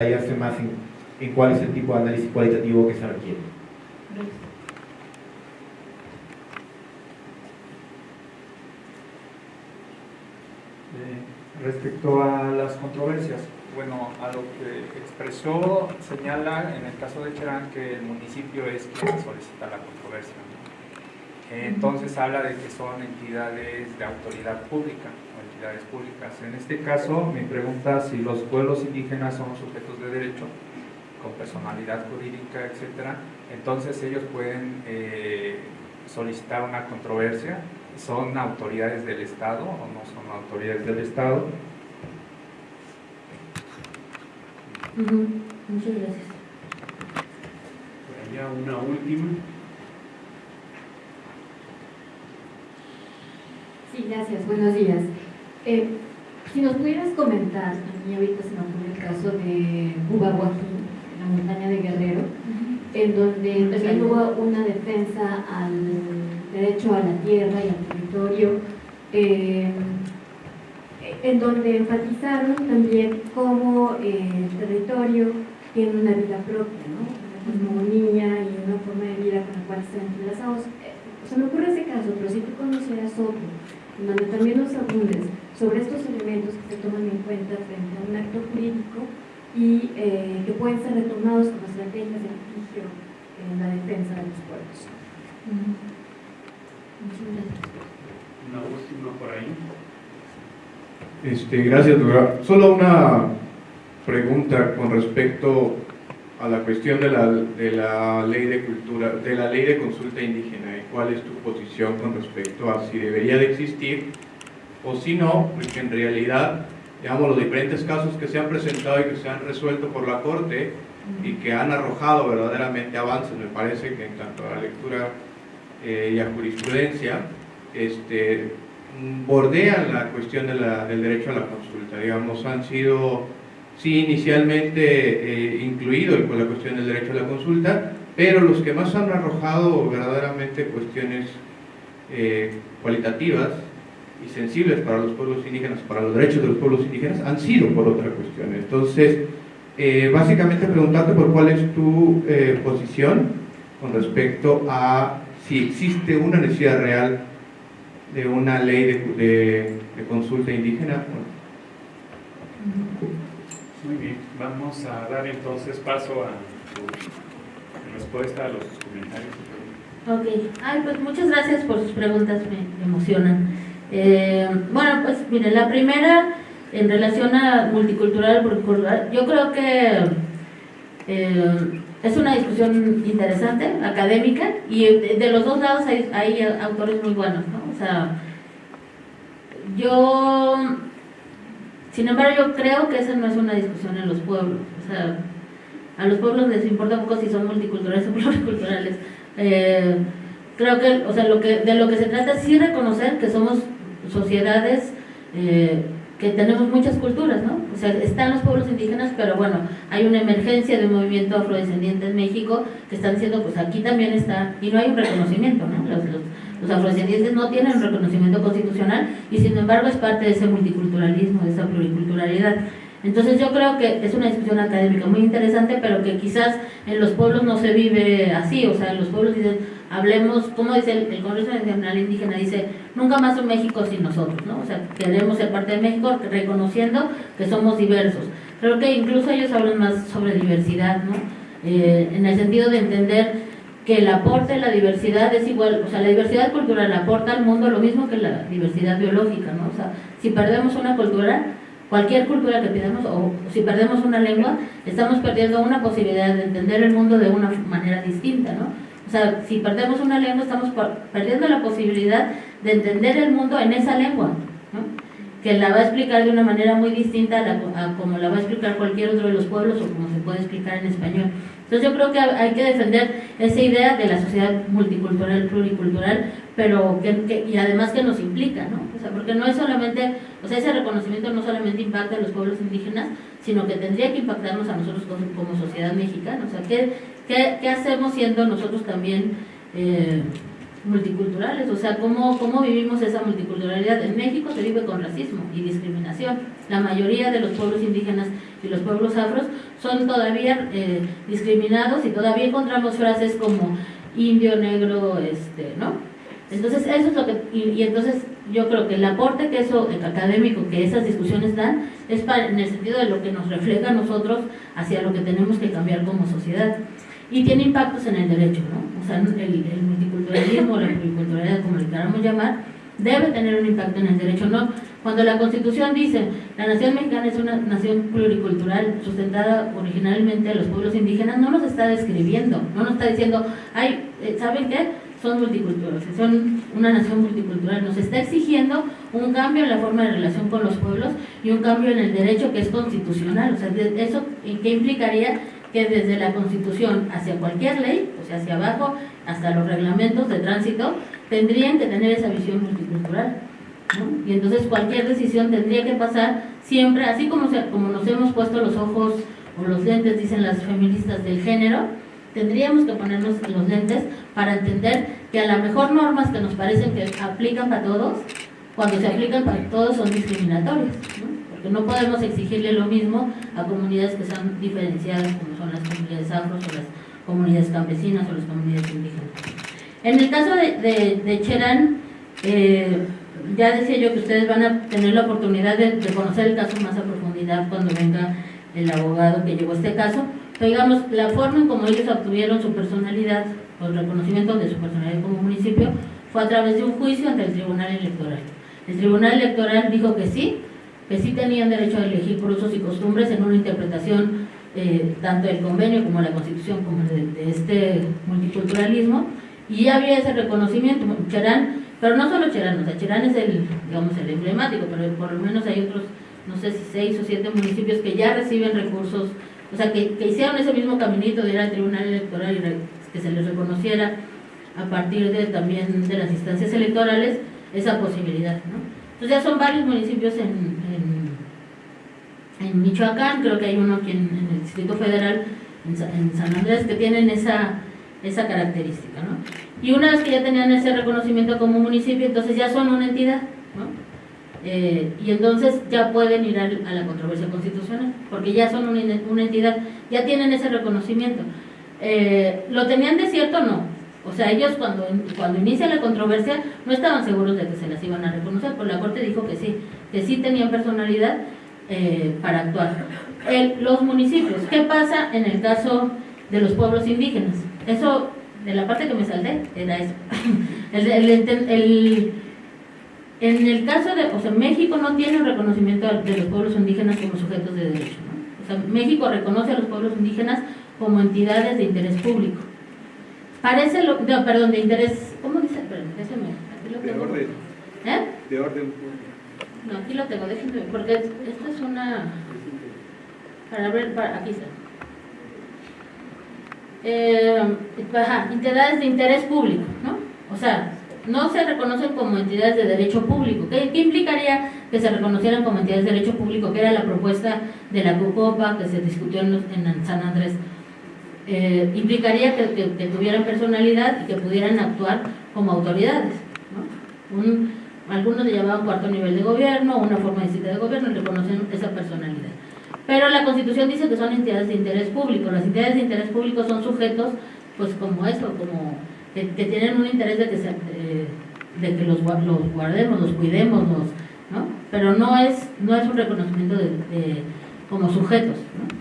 detallarse más en, en, cuál es el tipo de análisis cualitativo que se requiere. Eh, respecto a las controversias, bueno, a lo que expresó, señala en el caso de Cherán que el municipio es quien solicita la controversia. Entonces habla de que son entidades de autoridad pública públicas. En este caso, me pregunta si los pueblos indígenas son sujetos de derecho, con personalidad jurídica, etcétera, entonces ellos pueden eh, solicitar una controversia. ¿Son autoridades del Estado o no son autoridades del Estado? Muchas gracias. Por allá una última. Sí, gracias. Buenos días. Eh, si nos pudieras comentar, a mí ahorita se me ocurre el caso de Ubahuaquín, en la montaña de Guerrero, en donde también hubo una defensa al derecho a la tierra y al territorio, eh, en donde enfatizaron también cómo el territorio tiene una vida propia, ¿no? una cosmogonía y una forma de vida con la cual están entrelazados. Eh, se me ocurre ese caso, pero si tú conocieras otro, en donde también nos abundes sobre estos elementos que se toman en cuenta frente a un acto jurídico y eh, que pueden ser retomados como estrategias de litigio en la defensa de los pueblos. Una última por ahí. Este, gracias, doctora. Solo una pregunta con respecto a la cuestión de la, de la ley de cultura, de la ley de consulta indígena y cuál es tu posición con respecto a si debería de existir o si no, porque en realidad, digamos, los diferentes casos que se han presentado y que se han resuelto por la Corte y que han arrojado verdaderamente avances, me parece que en cuanto a la lectura eh, y a jurisprudencia, este, bordean la cuestión de la, del derecho a la consulta, digamos, han sido, sí, inicialmente eh, incluidos con la cuestión del derecho a la consulta, pero los que más han arrojado verdaderamente cuestiones eh, cualitativas y sensibles para los pueblos indígenas, para los derechos de los pueblos indígenas, han sido por otra cuestión. Entonces, eh, básicamente preguntarte por cuál es tu eh, posición con respecto a si existe una necesidad real de una ley de, de, consulta indígena. Muy bien, vamos a dar entonces paso a tu respuesta a los comentarios. Ok, Ay, pues muchas gracias por sus preguntas, me emocionan. Eh, bueno, pues mire, la primera en relación a multicultural, yo creo que eh, es una discusión interesante, académica, y de, los dos lados hay, hay, autores muy buenos, ¿no? O sea, yo, sin embargo, yo creo que esa no es una discusión en los pueblos, o sea, a los pueblos les importa poco si son multiculturales o pluriculturales. Eh, creo que, o sea, lo que, de lo que se trata es sí reconocer que somos sociedades eh, que tenemos muchas culturas, ¿no? O sea, están los pueblos indígenas, pero bueno, hay una emergencia de un movimiento afrodescendiente en México que están diciendo, pues aquí también está, y no hay un reconocimiento, ¿no? Los, los, afrodescendientes no tienen un reconocimiento constitucional y sin embargo es parte de ese multiculturalismo, de esa pluriculturalidad. Entonces yo creo que es una discusión académica muy interesante, pero que quizás en los pueblos no se vive así, o sea, en los pueblos dicen, hablemos, como dice el, Congreso Nacional Indígena, dice, nunca más un México sin nosotros, ¿no? O sea, queremos ser parte de México reconociendo que somos diversos. Creo que incluso ellos hablan más sobre diversidad, ¿no? Eh, en el sentido de entender que el aporte de la diversidad es igual, o sea, la diversidad cultural aporta al mundo lo mismo que la diversidad biológica, ¿no? O sea, si perdemos una cultura, cualquier cultura que pidamos, o si perdemos una lengua, estamos perdiendo una posibilidad de entender el mundo de una manera distinta, ¿no? O sea, si perdemos una lengua, estamos perdiendo la posibilidad de entender el mundo en esa lengua, que la va a explicar de una manera muy distinta a, como la va a explicar cualquier otro de los pueblos o como se puede explicar en español. Entonces yo creo que hay que defender esa idea de la sociedad multicultural, pluricultural, pero que, y además que nos implica, ¿no? O sea, porque no es solamente, o sea, ese reconocimiento no solamente impacta a los pueblos indígenas, sino que tendría que impactarnos a nosotros como, sociedad mexicana. O sea, ¿qué, qué, hacemos siendo nosotros también, eh, multiculturales, o sea, cómo, cómo vivimos esa multiculturalidad. En México se vive con racismo y discriminación. La mayoría de los pueblos indígenas y los pueblos afros son todavía eh, discriminados y todavía encontramos frases como indio, negro, este, ¿no? Entonces, eso es lo que, y, entonces yo creo que el aporte que eso, el académico, que esas discusiones dan, es para, en el sentido de lo que nos refleja a nosotros hacia lo que tenemos que cambiar como sociedad. Y tiene impactos en el derecho, ¿no? O sea, el, el multiculturalismo, la pluriculturalidad, como le queramos llamar, debe tener un impacto en el derecho, ¿no? Cuando la Constitución dice, la nación mexicana es una nación pluricultural sustentada originalmente a los pueblos indígenas, no nos está describiendo, no nos está diciendo, ay, eh, ¿saben qué? Son multiculturales, son una nación multicultural, nos está exigiendo un cambio en la forma de relación con los pueblos y un cambio en el derecho que es constitucional, o sea, ¿eso qué implicaría? que desde la Constitución hacia cualquier ley, o sea, hacia abajo, hasta los reglamentos de tránsito, tendrían que tener esa visión multicultural. ¿no? Y entonces cualquier decisión tendría que pasar siempre, así como, se, como nos hemos puesto los ojos o los lentes, dicen las feministas del género, tendríamos que ponernos los lentes para entender que a lo mejor normas que nos parecen que aplican para todos, cuando se aplican para todos son discriminatorias. ¿no? porque no podemos exigirle lo mismo a comunidades que son diferenciadas, como son las comunidades afros o las comunidades campesinas o las comunidades indígenas. En el caso de, de, de Cherán, eh, ya decía yo que ustedes van a tener la oportunidad de, conocer el caso más a profundidad cuando venga el abogado que llevó este caso, pero digamos, la forma en como ellos obtuvieron su personalidad o el reconocimiento de su personalidad como municipio fue a través de un juicio ante el Tribunal Electoral. El Tribunal Electoral dijo que sí, que sí tenían derecho a elegir por usos y costumbres en una interpretación eh, tanto del convenio como la constitución como de, de, este multiculturalismo y ya había ese reconocimiento Cherán, pero no solo Cherán, o sea, Cherán es el, digamos, el emblemático, pero por lo menos hay otros, no sé si seis o siete municipios que ya reciben recursos, o sea, que, que hicieron ese mismo caminito de ir al tribunal electoral y que se les reconociera a partir de también de las instancias electorales esa posibilidad, ¿no? Entonces ya son varios municipios en, en, Michoacán, creo que hay uno aquí en, el Distrito Federal, en, San Andrés, que tienen esa, esa característica. ¿no? Y una vez que ya tenían ese reconocimiento como municipio, entonces ya son una entidad. ¿no? Eh, y entonces ya pueden ir a, la controversia constitucional, porque ya son una, una entidad, ya tienen ese reconocimiento. Eh, ¿Lo tenían de cierto? No. O sea, ellos cuando, cuando inicia la controversia no estaban seguros de que se las iban a reconocer, pero la Corte dijo que sí, que sí tenían personalidad eh, para actuar. El, los municipios, ¿qué pasa en el caso de los pueblos indígenas? Eso, de la parte que me salté, era eso. el, el, el, en el caso de, o sea, México no tiene un reconocimiento de los pueblos indígenas como sujetos de derecho. ¿no? O sea, México reconoce a los pueblos indígenas como entidades de interés público. Parece, lo, no, perdón, de interés, ¿cómo dice? Perdón, aquí lo. De orden. ¿Eh? De orden No, aquí lo tengo, déjenme, porque esta es una, para ver, para, aquí está. Eh, ajá, entidades de interés público, ¿no? O sea, no se reconocen como entidades de derecho público. ¿Qué, ¿Qué, implicaría que se reconocieran como entidades de derecho público? Que era la propuesta de la CUCOPA que se discutió en, San Andrés eh, implicaría que, tuvieran personalidad y que pudieran actuar como autoridades. ¿no? Algunos le llamaban cuarto nivel de gobierno, una forma distinta de gobierno, y reconocen esa personalidad. Pero la Constitución dice que son entidades de interés público. Las entidades de interés público son sujetos, pues como eso, como que, que tienen un interés de que, se, eh, de que los, los, guardemos, los cuidemos, los, ¿no? Pero no es, no es un reconocimiento de, de como sujetos. ¿no?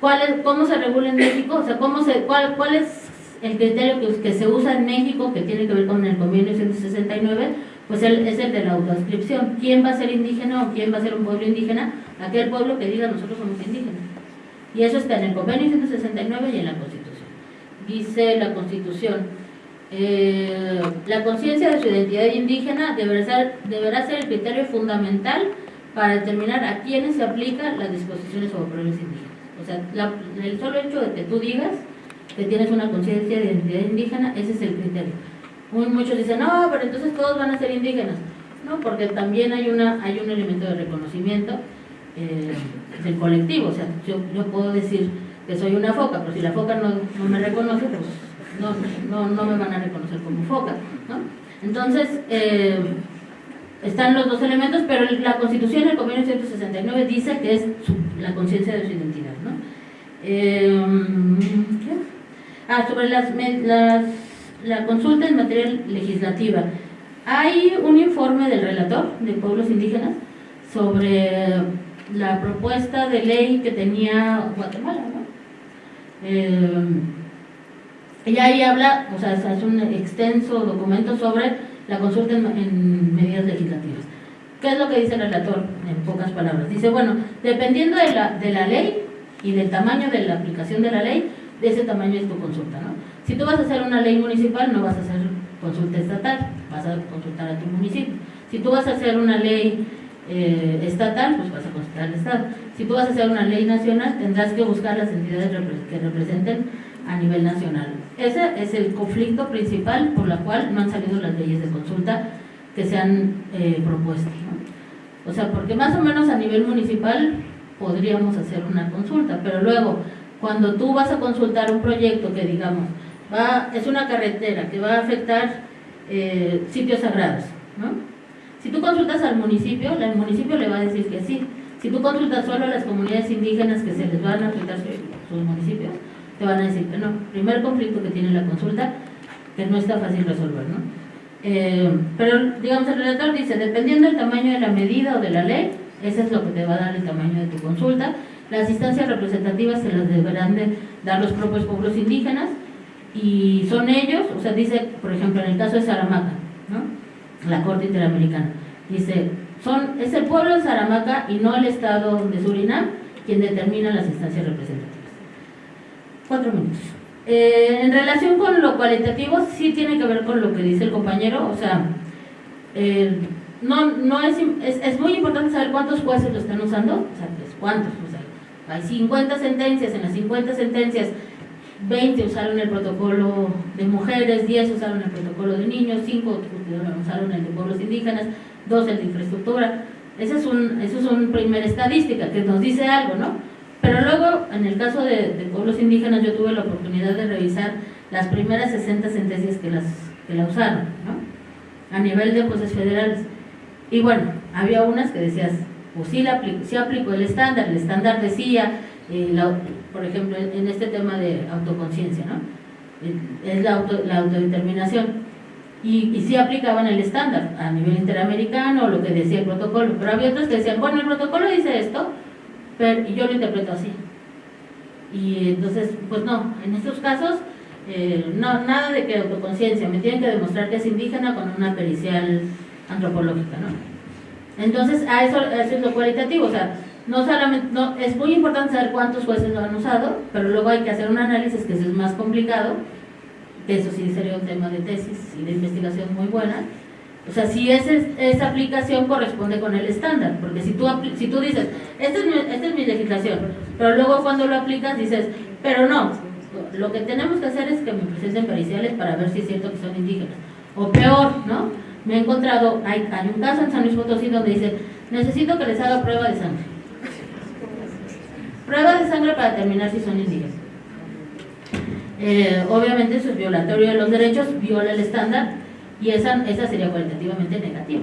¿Cuál es, ¿Cómo se regula en México? O sea, ¿cómo se, cuál, ¿cuál es el criterio que, se usa en México que tiene que ver con el convenio 169? Pues el, es el de la autoascripción. ¿Quién va a ser indígena o quién va a ser un pueblo indígena? Aquel pueblo que diga nosotros somos indígenas. Y eso está en el convenio 169 y en la Constitución. Dice la Constitución, eh, la conciencia de su identidad indígena deberá ser, deberá ser el criterio fundamental para determinar a quiénes se aplican las disposiciones sobre pueblos indígenas. O sea, la, el solo hecho de que tú digas que tienes una conciencia de identidad indígena, ese es el criterio. Muy, muchos dicen, no, pero entonces todos van a ser indígenas. No, porque también hay, una, hay un elemento de reconocimiento eh, del colectivo. O sea, yo, yo puedo decir que soy una foca, pero si la foca no, no me reconoce, pues no, no, no me van a reconocer como foca. ¿no? Entonces, eh, están los dos elementos, pero la Constitución del Convenio 169 dice que es la conciencia de su identidad. ¿no? Eh, ¿qué? Ah, sobre las, las- la consulta en materia legislativa. Hay un informe del relator de pueblos indígenas sobre la propuesta de ley que tenía Guatemala, ¿no? Eh, y ahí habla, o sea, es un extenso documento sobre la consulta en, en medidas legislativas. ¿Qué es lo que dice el relator en pocas palabras? Dice, bueno, dependiendo de la, de la ley y del tamaño de la aplicación de la ley, de ese tamaño es tu consulta, ¿no? Si tú vas a hacer una ley municipal, no vas a hacer consulta estatal, vas a consultar a tu municipio. Si tú vas a hacer una ley eh, estatal, pues vas a consultar al Estado. Si tú vas a hacer una ley nacional, tendrás que buscar las entidades que representen a nivel nacional. Ese es el conflicto principal por la cual no han salido las leyes de consulta que se han eh, propuesto. O sea, porque más o menos a nivel municipal podríamos hacer una consulta, pero luego cuando tú vas a consultar un proyecto que digamos va es una carretera que va a afectar eh, sitios sagrados, ¿no? Si tú consultas al municipio, el municipio le va a decir que sí. Si tú consultas solo a las comunidades indígenas que se les van a afectar sus, municipios, te van a decir que no. Primer conflicto que tiene la consulta, que no está fácil resolver, ¿no? Eh, pero, digamos, el relator dice, dependiendo del tamaño de la medida o de la ley, ese es lo que te va a dar el tamaño de tu consulta. Las instancias representativas se las deberán de dar los propios pueblos indígenas y son ellos, o sea, dice, por ejemplo, en el caso de Saramaca, ¿no? la Corte Interamericana, dice, son, es el pueblo de Saramaca y no el Estado de Surinam quien determina las instancias representativas. Cuatro minutos. Eh, en relación con lo cualitativo, sí tiene que ver con lo que dice el compañero, o sea, eh, no, no es, es, es muy importante saber cuántos jueces lo están usando, o sea, pues, cuántos, o sea, hay 50 sentencias, en las 50 sentencias 20 usaron el protocolo de mujeres, 10 usaron el protocolo de niños, 5 usaron el de pueblos indígenas, 2 el de infraestructura. Esa es, un, eso es una primera estadística que nos dice algo, ¿no? Pero luego, en el caso de, de pueblos indígenas, yo tuve la oportunidad de revisar las primeras 60 sentencias que, las, que la usaron, ¿no? A nivel de jueces federales. Y bueno, había unas que decías, pues sí, la aplicó, aplicó el estándar, el estándar decía, eh, por ejemplo, en, este tema de autoconciencia, ¿no? Es la, auto, la autodeterminación. Y, y sí aplicaban el estándar a nivel interamericano, lo que decía el protocolo. Pero había otros que decían, bueno, el protocolo dice esto, pero, y yo lo interpreto así. Y entonces, pues no, en estos casos, eh, no, nada de que autoconciencia, me tienen que demostrar que es indígena con una pericial antropológica, ¿no? Entonces, a eso, eso es lo cualitativo, o sea, no solamente, no, es muy importante saber cuántos jueces lo han usado, pero luego hay que hacer un análisis que eso es más complicado, que eso sí sería un tema de tesis y de investigación muy buena. O sea, si ese, esa aplicación corresponde con el estándar, porque si tú, si tú dices, esta es, mi, esta es mi legislación, pero luego cuando lo aplicas dices, pero no, lo que tenemos que hacer es que me presenten periciales para ver si es cierto que son indígenas. O peor, ¿no? Me he encontrado, hay, hay un caso en San Luis Potosí donde dice, necesito que les haga prueba de sangre. Prueba de sangre para determinar si son indígenas. Eh, obviamente eso es violatorio de los derechos, viola el estándar y esa, esa sería cualitativamente negativa.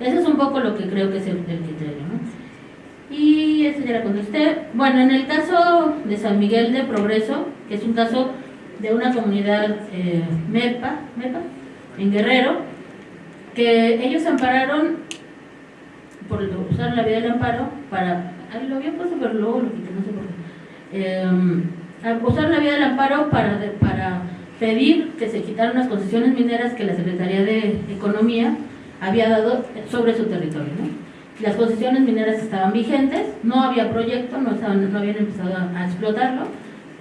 Eso es un poco lo que creo que es el, criterio. ¿no? Y eso ya la contesté. Bueno, en el caso de San Miguel de Progreso, que es un caso de una comunidad eh, MEPA, MEPA, en Guerrero, que ellos ampararon, por usar la vía del amparo, para. Ay, lo había puesto, pero luego lo quité, no sé por qué. Eh, usar la vía del amparo para, para pedir que se quitaran las concesiones mineras que la Secretaría de Economía había dado sobre su territorio. Las concesiones mineras estaban vigentes, no había proyecto, no, estaban, no habían empezado a explotarlo,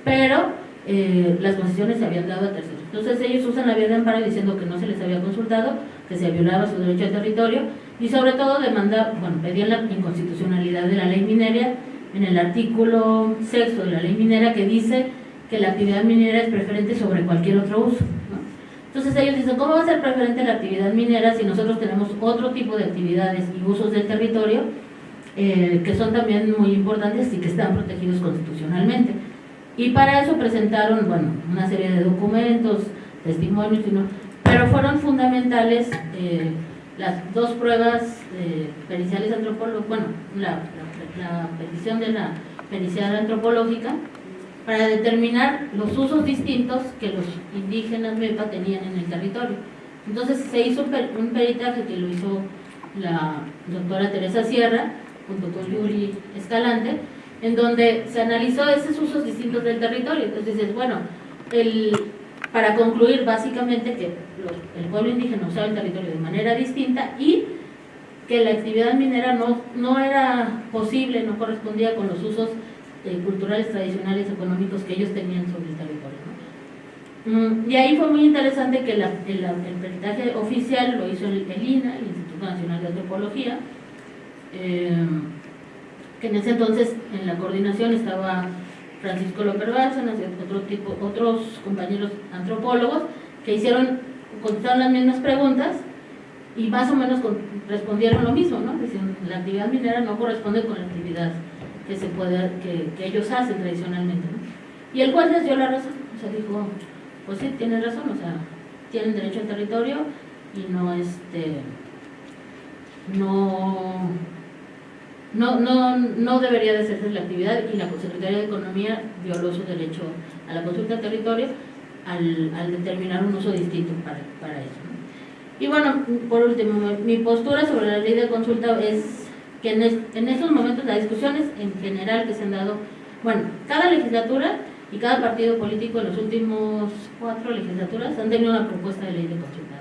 pero eh, las concesiones se habían dado a terceros. Entonces ellos usan la vía de amparo diciendo que no se les había consultado, que se violaba su derecho al territorio y sobre todo demanda, bueno, pedían la inconstitucionalidad de la ley minera en el artículo sexto de la ley minera que dice que la actividad minera es preferente sobre cualquier otro uso. Entonces ellos dicen, ¿cómo va a ser preferente la actividad minera si nosotros tenemos otro tipo de actividades y usos del territorio eh, que son también muy importantes y que están protegidos constitucionalmente? Y para eso presentaron, bueno, una serie de documentos, testimonios, pero fueron fundamentales eh, las dos pruebas eh, periciales antropológicas, bueno, la, petición de la pericial antropológica para determinar los usos distintos que los indígenas MEPA tenían en el territorio. Entonces se hizo un peritaje que lo hizo la doctora Teresa Sierra junto con Yuri Escalante, en donde se analizó esos usos distintos del territorio. Entonces dices, bueno, el, para concluir básicamente que los- el pueblo indígena usaba el territorio de manera distinta y que la actividad minera no, no era posible, no correspondía con los usos eh, culturales, tradicionales, económicos que ellos tenían sobre el territorio. Mm, Y ahí fue muy interesante que la- el, el peritaje oficial lo hizo el, el INA, el Instituto Nacional de Antropología, eh, que en ese entonces en la coordinación estaba Francisco López Bárcenas y otro tipo, otros compañeros antropólogos que hicieron, contestaron las mismas preguntas y más o menos respondieron lo mismo, ¿no? Dicen, la actividad minera no corresponde con la actividad que se puede, que, ellos hacen tradicionalmente. Y el juez les dio la razón, o sea, dijo, pues sí, tienen razón, o sea, tienen derecho al territorio y no, este, no, no, no, no debería de hacerse la actividad y la Secretaría de Economía violó su derecho a la consulta del territorio al, al determinar un uso distinto para, para eso. Y bueno, por último, mi postura sobre la ley de consulta es que en, en estos momentos las discusiones en general que se han dado, bueno, cada legislatura y cada partido político en los últimos cuatro legislaturas han tenido una propuesta de ley de consulta.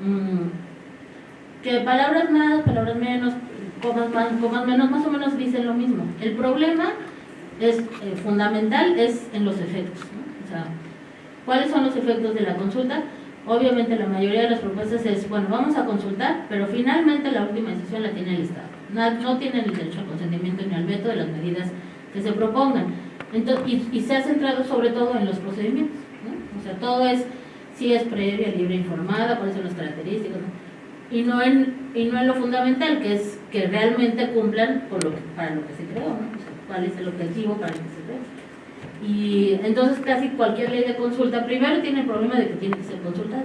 ¿no? Mm, que palabras más, palabras menos, más, o menos dicen lo mismo. El problema es eh, fundamental es en los efectos. ¿no? O sea, ¿cuáles son los efectos de la consulta? Obviamente la mayoría de las propuestas es, bueno, vamos a consultar, pero finalmente la última decisión la tiene el Estado. Na- No tienen el derecho al consentimiento ni al veto de las medidas que se propongan. Entonces, y, se ha centrado sobre todo en los procedimientos. ¿no? O sea, todo es si es previa, libre, informada, cuáles son las características. ¿no? Y no en y no en lo fundamental que es que realmente cumplan por lo que, para lo que se creó ¿no? Cuál es el objetivo para el que se creó. Y entonces casi cualquier ley de consulta primero tiene el problema de que tiene que ser consultada.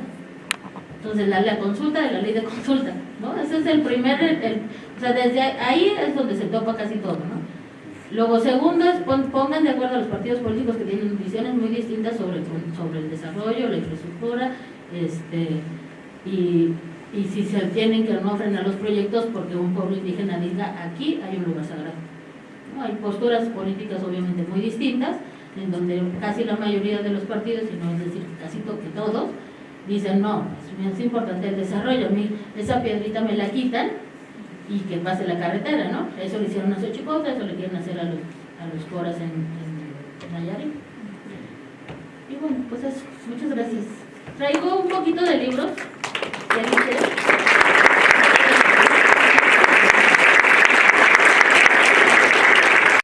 Entonces la, la consulta de la ley de consulta no ese es el primer o sea desde ahí es donde se topa casi todo no Luego, segundo, es pon- pongan de acuerdo a los partidos políticos que tienen visiones muy distintas sobre, sobre el desarrollo, la infraestructura, este, y, y si se tienen que no frenar los proyectos porque un pueblo indígena diga aquí hay un lugar sagrado. ¿no? Hay posturas políticas obviamente muy distintas, en donde casi la mayoría de los partidos, y no es decir casi que todos, dicen no, es, importante el desarrollo, a mí esa piedrita me la quitan y que pase la carretera, ¿no? Eso le hicieron a Xochicosca, eso le quieren hacer a los, a los coras en, en Nayarit. Y bueno, pues eso, muchas gracias. Traigo un poquito de libros, Ready,